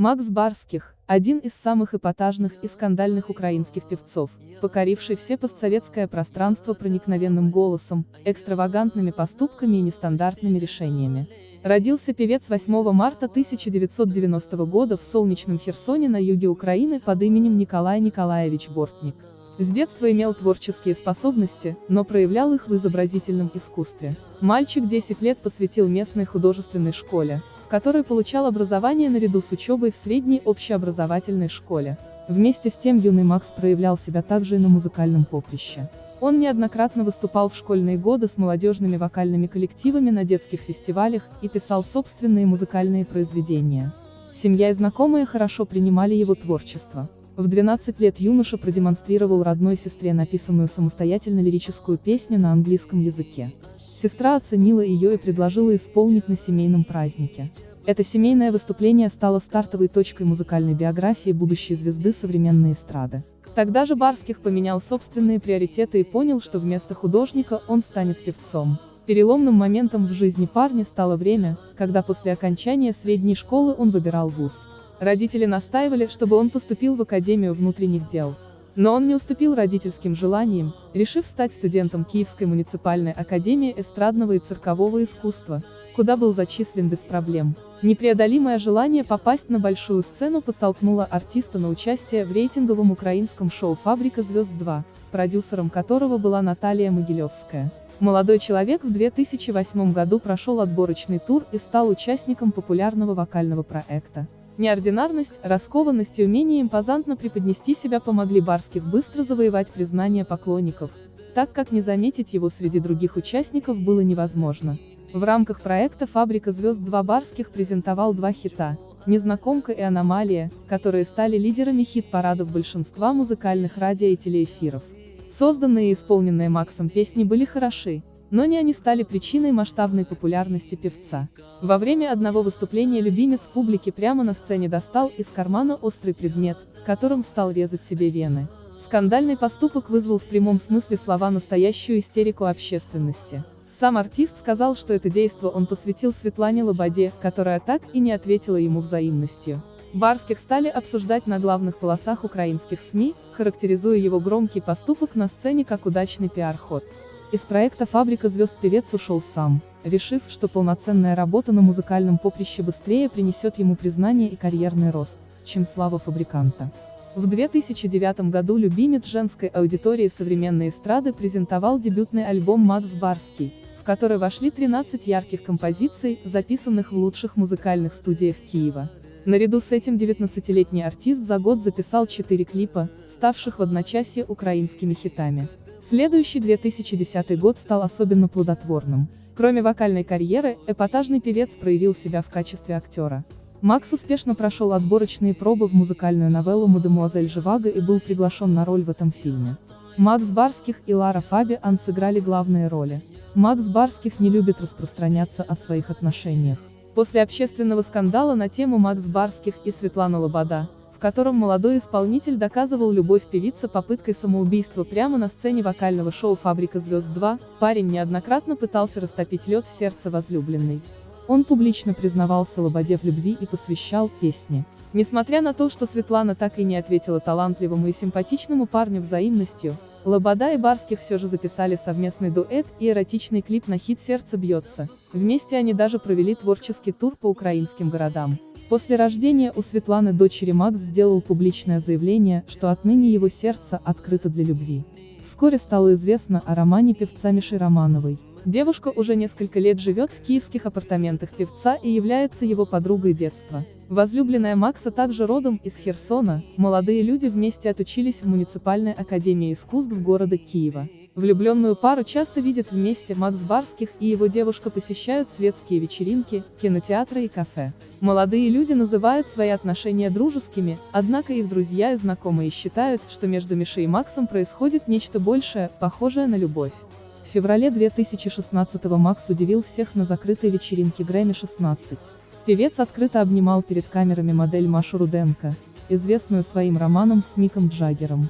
Макс Барских – один из самых эпатажных и скандальных украинских певцов, покоривший все постсоветское пространство проникновенным голосом, экстравагантными поступками и нестандартными решениями. Родился певец 8 марта 1990 года в солнечном Херсоне на юге Украины под именем Николай Николаевич Бортник. С детства имел творческие способности, но проявлял их в изобразительном искусстве. Мальчик 10 лет посвятил местной художественной школе, в которой получал образование наряду с учебой в средней общеобразовательной школе. Вместе с тем юный Макс проявлял себя также и на музыкальном поприще. Он неоднократно выступал в школьные годы с молодежными вокальными коллективами на детских фестивалях и писал собственные музыкальные произведения. Семья и знакомые хорошо принимали его творчество. В 12 лет юноша продемонстрировал родной сестре написанную самостоятельно лирическую песню на английском языке. Сестра оценила ее и предложила исполнить на семейном празднике. Это семейное выступление стало стартовой точкой музыкальной биографии будущей звезды современной эстрады. Тогда же Барских поменял собственные приоритеты и понял, что вместо художника он станет певцом. Переломным моментом в жизни парня стало время, когда после окончания средней школы он выбирал вуз. Родители настаивали, чтобы он поступил в Академию внутренних дел. Но он не уступил родительским желаниям, решив стать студентом Киевской муниципальной академии эстрадного и циркового искусства, куда был зачислен без проблем. Непреодолимое желание попасть на большую сцену подтолкнуло артиста на участие в рейтинговом украинском шоу «Фабрика звезд 2», продюсером которого была Наталья Могилевская. Молодой человек в 2008 году прошел отборочный тур и стал участником популярного вокального проекта. Неординарность, раскованность и умение импозантно преподнести себя помогли Барских быстро завоевать признание поклонников, так как не заметить его среди других участников было невозможно. В рамках проекта «Фабрика звезд 2» Барских презентовал два хита «Незнакомка» и «Аномалия», которые стали лидерами хит-парадов большинства музыкальных радио и телеэфиров. Созданные и исполненные Максом песни были хороши, но не они стали причиной масштабной популярности певца. Во время одного выступления любимец публики прямо на сцене достал из кармана острый предмет, которым стал резать себе вены. Скандальный поступок вызвал в прямом смысле слова настоящую истерику общественности. Сам артист сказал, что это действо он посвятил Светлане Лободе, которая так и не ответила ему взаимностью. Барских стали обсуждать на главных полосах украинских СМИ, характеризуя его громкий поступок на сцене как удачный пиар-ход. Из проекта «Фабрика звезд» певец ушел сам, решив, что полноценная работа на музыкальном поприще быстрее принесет ему признание и карьерный рост, чем слава фабриканта. В 2009 году любимец женской аудитории современной эстрады презентовал дебютный альбом «Макс Барский», в который вошли 13 ярких композиций, записанных в лучших музыкальных студиях Киева. Наряду с этим 19-летний артист за год записал 4 клипа, ставших в одночасье украинскими хитами. Следующий 2010 год стал особенно плодотворным. Кроме вокальной карьеры, эпатажный певец проявил себя в качестве актера. Макс успешно прошел отборочные пробы в музыкальную новеллу «Мадемуазель Живаго» и был приглашен на роль в этом фильме. Макс Барских и Лара Фабиан сыграли главные роли. Макс Барских не любит распространяться о своих отношениях. После общественного скандала на тему Макс Барских и Светлана Лобода, в котором молодой исполнитель доказывал любовь певицы попыткой самоубийства прямо на сцене вокального шоу «Фабрика звезд 2», парень неоднократно пытался растопить лед в сердце возлюбленной. Он публично признавался Лободе в любви и посвящал песни. Несмотря на то, что Светлана так и не ответила талантливому и симпатичному парню взаимностью, Лобода и Барских все же записали совместный дуэт и эротичный клип на хит «Сердце бьется». Вместе они даже провели творческий тур по украинским городам. После рождения у Светланы дочери Макс сделал публичное заявление, что отныне его сердце открыто для любви. Вскоре стало известно о романе певца Миши Романовой. Девушка уже несколько лет живет в киевских апартаментах певца и является его подругой детства. Возлюбленная Макса также родом из Херсона, молодые люди вместе отучились в муниципальной академии искусств города Киева. Влюбленную пару часто видят вместе Макс Барских и его девушка посещают светские вечеринки, кинотеатры и кафе. Молодые люди называют свои отношения дружескими, однако их друзья и знакомые считают, что между Мишей и Максом происходит нечто большее, похожее на любовь. В феврале 2016 Макс удивил всех на закрытой вечеринке Грэмми 16. Певец открыто обнимал перед камерами модель Машу Руденко, известную своим романом с Миком Джаггером.